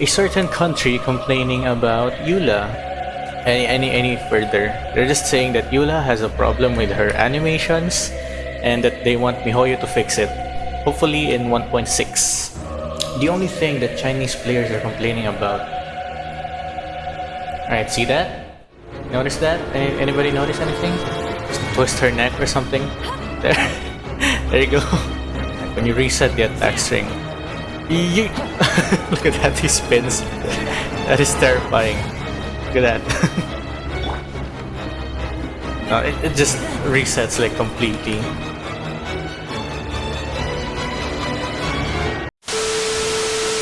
a certain country complaining about Eula. Any, any, any further. They're just saying that Eula has a problem with her animations and that they want MiHoYo to fix it. Hopefully in 1.6. The only thing that Chinese players are complaining about. Alright, see that? Notice that? Any, anybody notice anything? Just twist her neck or something? There. there you go. When you reset the attack string. Look at that, he spins. That is terrifying. Look at that. no, it, it just resets like completely.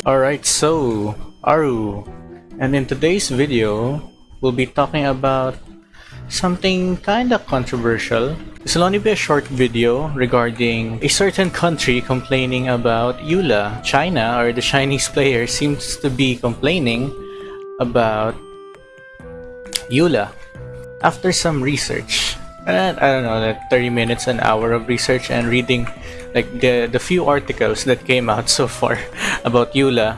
Alright, so Aru. And in today's video, we'll be talking about something kinda controversial. This will only be a short video regarding a certain country complaining about Eula. China, or the Chinese player, seems to be complaining about Eula. After some research, and I don't know, like 30 minutes, an hour of research and reading like the, the few articles that came out so far about Eula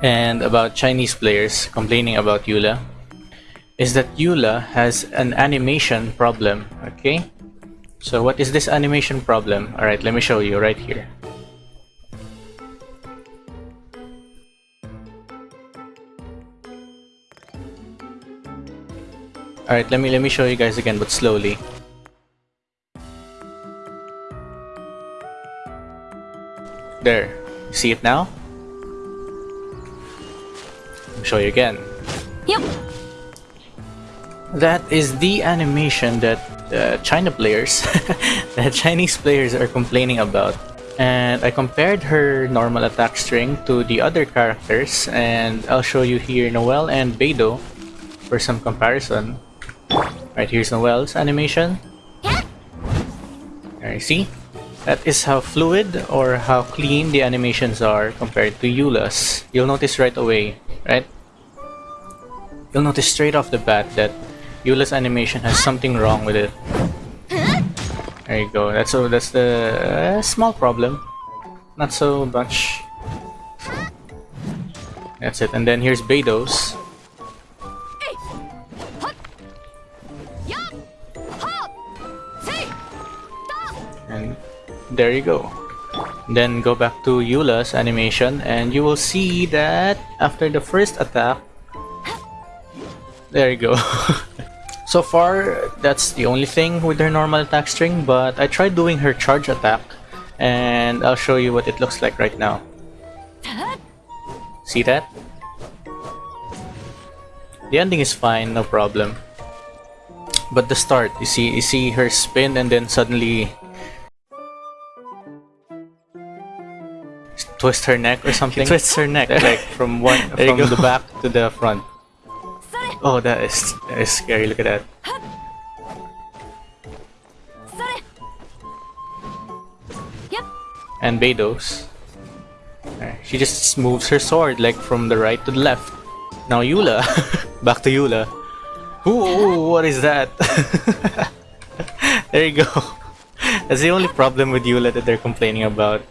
and about Chinese players complaining about Eula is that Eula has an animation problem, okay? So what is this animation problem? Alright, let me show you right here. Alright, let me let me show you guys again, but slowly. There. See it now? Show you again. Yep. That is the animation that uh, China players, that Chinese players are complaining about. And I compared her normal attack string to the other characters and I'll show you here Noelle and Beidou for some comparison. Right, here's Noelle's animation. There you see? That is how fluid or how clean the animations are compared to Eula's. You'll notice right away, right? You'll notice straight off the bat that Eula's animation has something wrong with it. There you go. That's so that's the uh, small problem. Not so much. That's it. And then here's Beidou's. And there you go. Then go back to Eula's animation and you will see that after the first attack, there you go. so far, that's the only thing with her normal attack string, but I tried doing her charge attack and I'll show you what it looks like right now. See that? The ending is fine, no problem. But the start, you see, you see her spin and then suddenly twist her neck or something. Twists her neck like from one from the back to the front. Oh, that is that is scary. Look at that. And Beidou's. She just moves her sword like from the right to the left. Now Eula, back to Eula. Ooh, what is that? there you go. That's the only problem with Eula that they're complaining about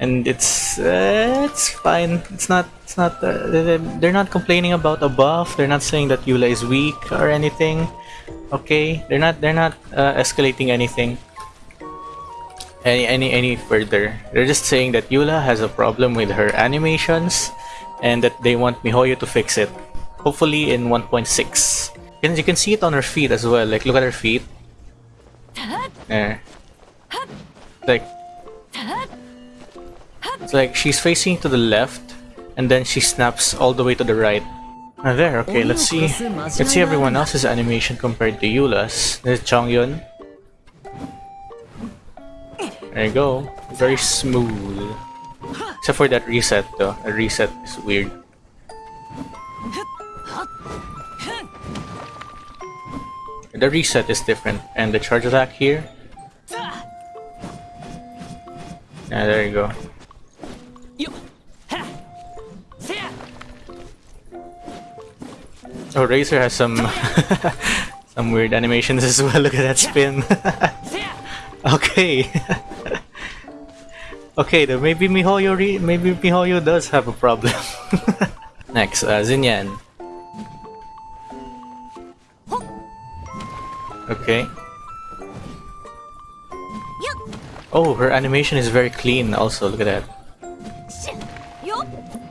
and it's uh, it's fine. It's not it's not uh, they're not complaining about a buff. They're not saying that Eula is weak or anything. Okay, they're not they're not uh, escalating anything any any any further. They're just saying that Eula has a problem with her animations and that they want MiHoYo to fix it. Hopefully in 1.6. And you can see it on her feet as well. Like look at her feet. There. Like it's like she's facing to the left and then she snaps all the way to the right. Ah, there, okay, let's see. Let's see everyone else's animation compared to Eula's. There's Chongyun. There you go. Very smooth. Except for that reset though. A reset is weird. The reset is different. And the charge attack here. Yeah, there you go. Oh, Razor has some some weird animations as well. Look at that spin. okay. Okay, then maybe Mihoyo re maybe Mihoyo does have a problem. Next, uh, Xinyan. Okay. Oh, her animation is very clean also, look at that.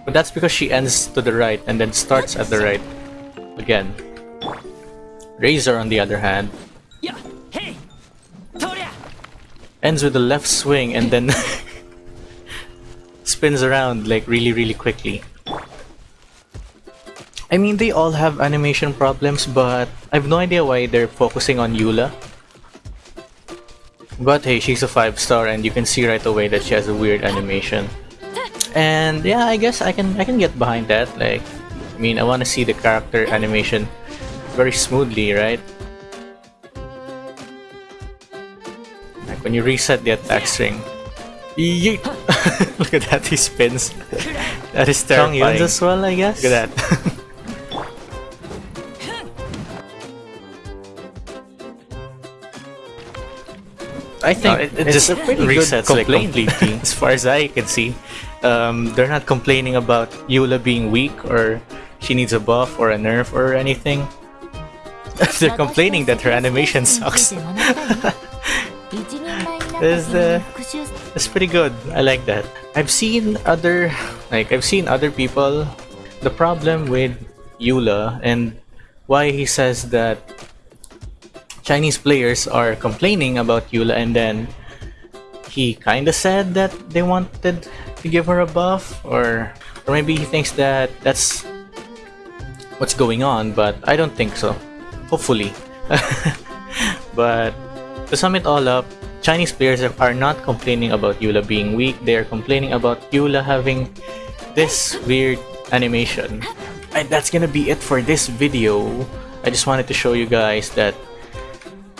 But that's because she ends to the right and then starts at the right again. Razor, on the other hand, ends with a left swing and then spins around like really really quickly. I mean, they all have animation problems, but I have no idea why they're focusing on Eula. But hey, she's a 5 star and you can see right away that she has a weird animation. And yeah, I guess I can I can get behind that. Like, I mean, I want to see the character animation very smoothly, right? Like when you reset the attack string. Yeet! Look at that, he spins. that is terrifying. as well, I guess. Look at that. I think uh, it, it just resets like completely, as far as I can see. Um, they're not complaining about Eula being weak or she needs a buff or a nerf or anything. they're complaining that her animation sucks. Is uh, that's pretty good. I like that. I've seen other like I've seen other people. The problem with Eula and why he says that Chinese players are complaining about Eula and then he kinda said that they wanted to give her a buff or or maybe he thinks that that's what's going on but I don't think so. Hopefully. But to sum it all up Chinese players are not complaining about Eula being weak. They are complaining about Eula having this weird animation. And that's gonna be it for this video. I just wanted to show you guys that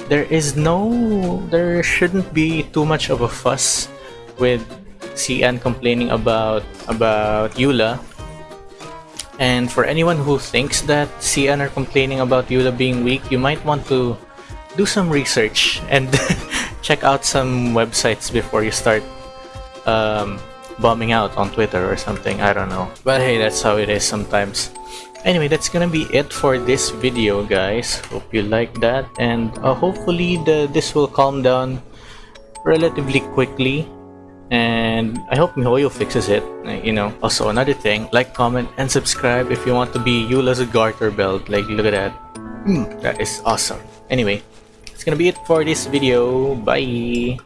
there is no there shouldn't be too much of a fuss with CN complaining about about Eula and for anyone who thinks that CN are complaining about Eula being weak you might want to do some research and check out some websites before you start um, bombing out on Twitter or something. I don't know. But hey that's how it is sometimes. Anyway that's gonna be it for this video guys. Hope you like that. And uh, hopefully the this will calm down relatively quickly and I hope MiHoYo fixes it you know. Also another thing like comment and subscribe if you want to be Eula's garter belt. Like look at that. Mm, that is awesome. Anyway it's gonna be it for this video. Bye